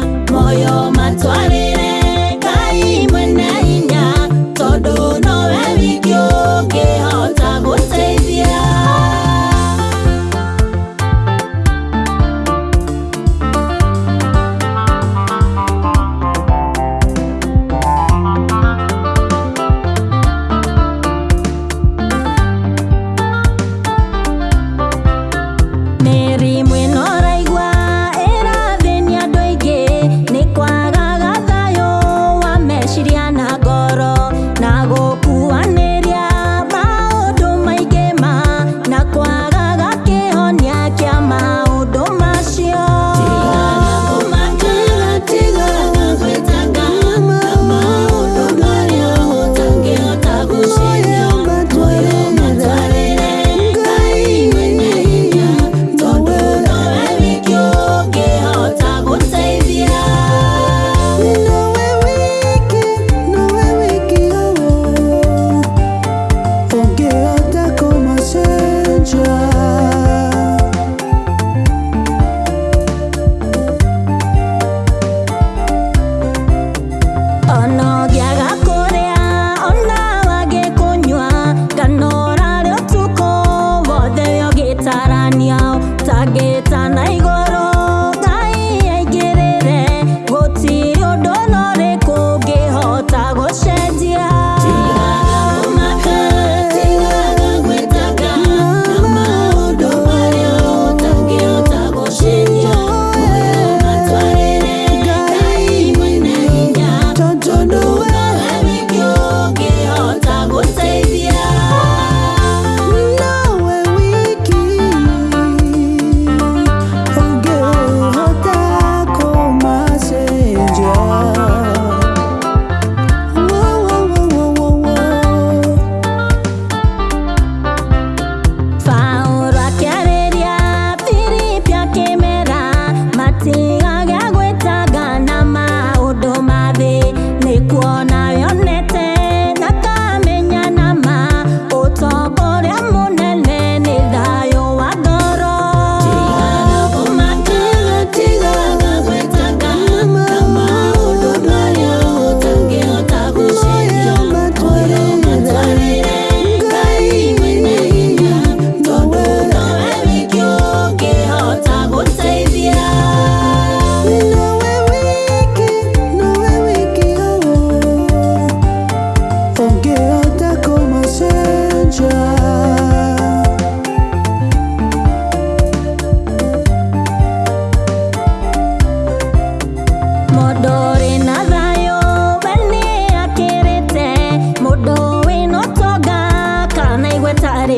moyo matware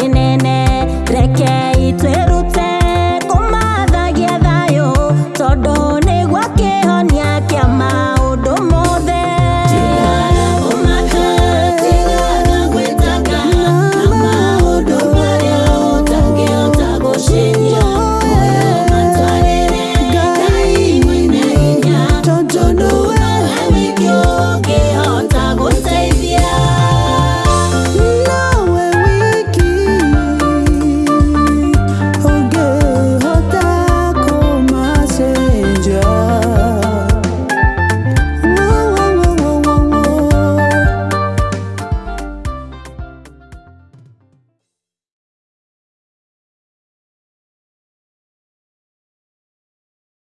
পারে না